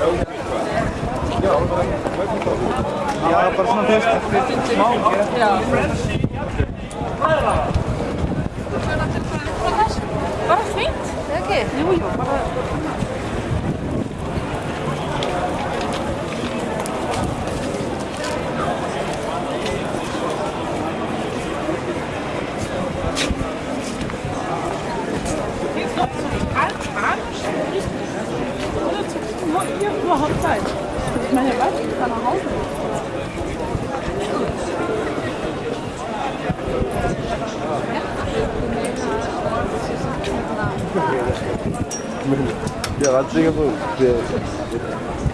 Já, bara svona fyrst smá Bara fint? Jú, jú, bara Jo. Bare... überhaupt Zeit. Ich meine, was? Ich kann nach Hause. Ja, wat zeggen we?